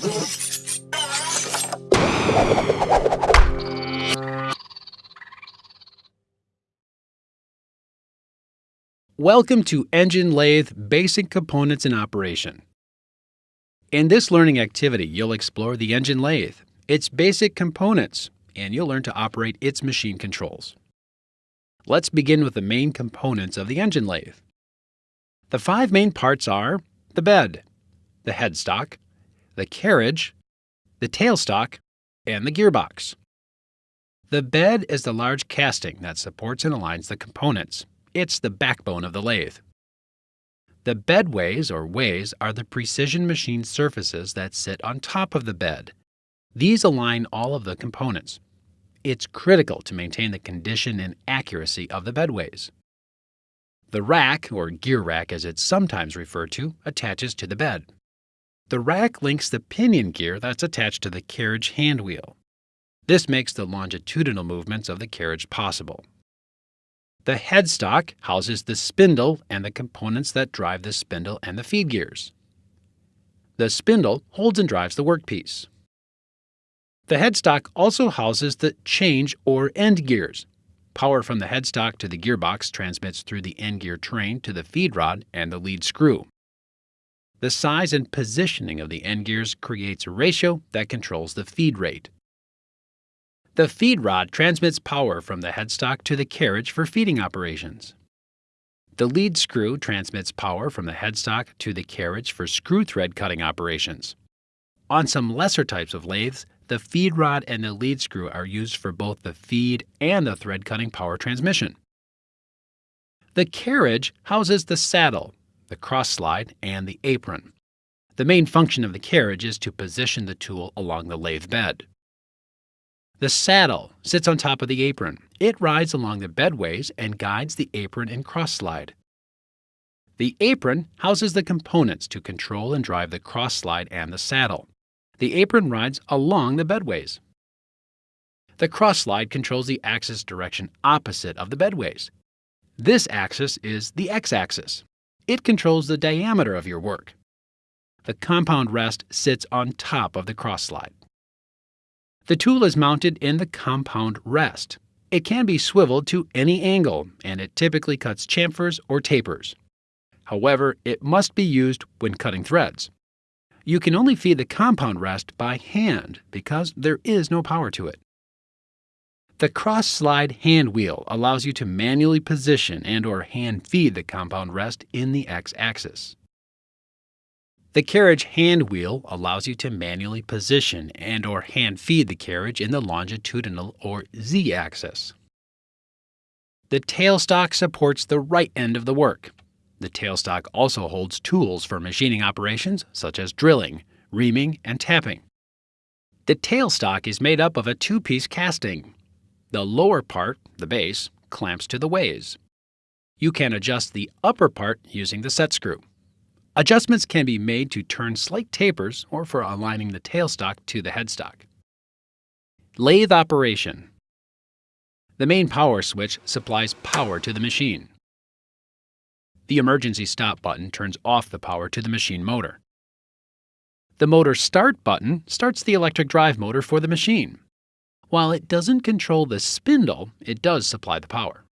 Welcome to Engine Lathe Basic Components in Operation. In this learning activity, you'll explore the engine lathe, its basic components, and you'll learn to operate its machine controls. Let's begin with the main components of the engine lathe. The five main parts are the bed, the headstock, the carriage, the tailstock, and the gearbox. The bed is the large casting that supports and aligns the components. It's the backbone of the lathe. The bedways or ways are the precision machine surfaces that sit on top of the bed. These align all of the components. It's critical to maintain the condition and accuracy of the bedways. The rack, or gear rack as it's sometimes referred to, attaches to the bed. The rack links the pinion gear that's attached to the carriage handwheel. This makes the longitudinal movements of the carriage possible. The headstock houses the spindle and the components that drive the spindle and the feed gears. The spindle holds and drives the workpiece. The headstock also houses the change or end gears. Power from the headstock to the gearbox transmits through the end gear train to the feed rod and the lead screw. The size and positioning of the end gears creates a ratio that controls the feed rate. The feed rod transmits power from the headstock to the carriage for feeding operations. The lead screw transmits power from the headstock to the carriage for screw thread cutting operations. On some lesser types of lathes, the feed rod and the lead screw are used for both the feed and the thread cutting power transmission. The carriage houses the saddle, the cross slide, and the apron. The main function of the carriage is to position the tool along the lathe bed. The saddle sits on top of the apron. It rides along the bedways and guides the apron and cross slide. The apron houses the components to control and drive the cross slide and the saddle. The apron rides along the bedways. The cross slide controls the axis direction opposite of the bedways. This axis is the x-axis. It controls the diameter of your work. The compound rest sits on top of the cross slide. The tool is mounted in the compound rest. It can be swiveled to any angle, and it typically cuts chamfers or tapers. However, it must be used when cutting threads. You can only feed the compound rest by hand because there is no power to it. The cross-slide hand wheel allows you to manually position and or hand feed the compound rest in the x-axis. The carriage hand wheel allows you to manually position and or hand feed the carriage in the longitudinal or z-axis. The tailstock supports the right end of the work. The tailstock also holds tools for machining operations such as drilling, reaming, and tapping. The tailstock is made up of a two-piece casting. The lower part, the base, clamps to the ways. You can adjust the upper part using the set screw. Adjustments can be made to turn slight tapers or for aligning the tailstock to the headstock. Lathe operation. The main power switch supplies power to the machine. The emergency stop button turns off the power to the machine motor. The motor start button starts the electric drive motor for the machine. While it doesn't control the spindle, it does supply the power.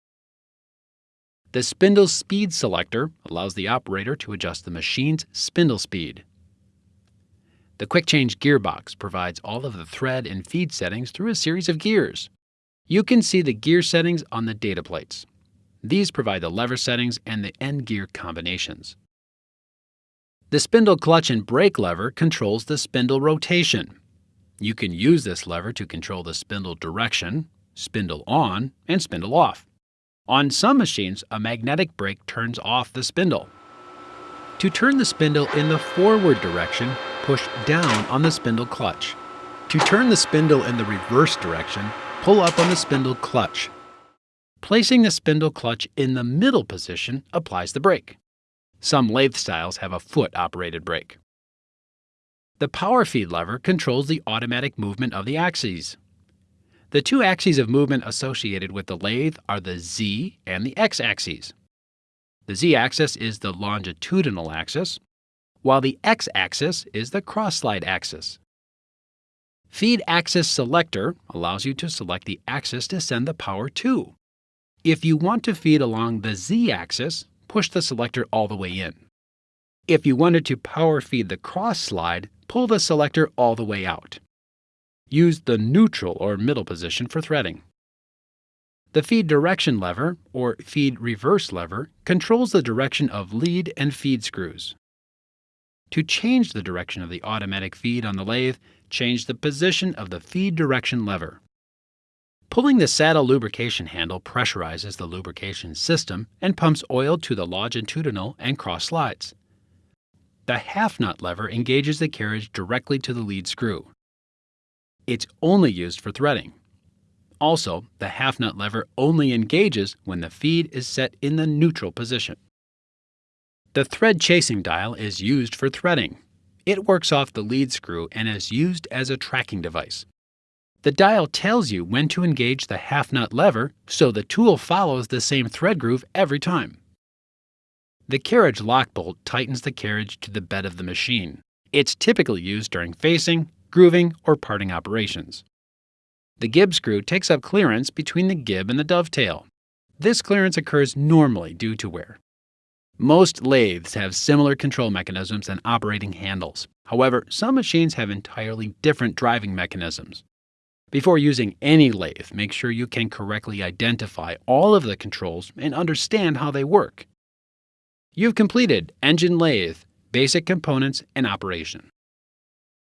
The spindle speed selector allows the operator to adjust the machine's spindle speed. The quick change gearbox provides all of the thread and feed settings through a series of gears. You can see the gear settings on the data plates. These provide the lever settings and the end gear combinations. The spindle clutch and brake lever controls the spindle rotation. You can use this lever to control the spindle direction, spindle on, and spindle off. On some machines, a magnetic brake turns off the spindle. To turn the spindle in the forward direction, push down on the spindle clutch. To turn the spindle in the reverse direction, pull up on the spindle clutch. Placing the spindle clutch in the middle position applies the brake. Some lathe styles have a foot-operated brake. The power feed lever controls the automatic movement of the axes. The two axes of movement associated with the lathe are the z and the x axes. The z axis is the longitudinal axis, while the x-axis is the cross-slide axis. Feed Axis Selector allows you to select the axis to send the power to. If you want to feed along the z-axis, push the selector all the way in. If you wanted to power feed the cross slide, pull the selector all the way out. Use the neutral or middle position for threading. The feed direction lever, or feed reverse lever, controls the direction of lead and feed screws. To change the direction of the automatic feed on the lathe, change the position of the feed direction lever. Pulling the saddle lubrication handle pressurizes the lubrication system and pumps oil to the longitudinal and cross slides. The half nut lever engages the carriage directly to the lead screw. It's only used for threading. Also, the half nut lever only engages when the feed is set in the neutral position. The thread chasing dial is used for threading. It works off the lead screw and is used as a tracking device. The dial tells you when to engage the half nut lever, so the tool follows the same thread groove every time. The carriage lock bolt tightens the carriage to the bed of the machine. It's typically used during facing, grooving, or parting operations. The gib screw takes up clearance between the gib and the dovetail. This clearance occurs normally due to wear. Most lathes have similar control mechanisms and operating handles. However, some machines have entirely different driving mechanisms. Before using any lathe, make sure you can correctly identify all of the controls and understand how they work. You've completed Engine Lathe, Basic Components and Operation.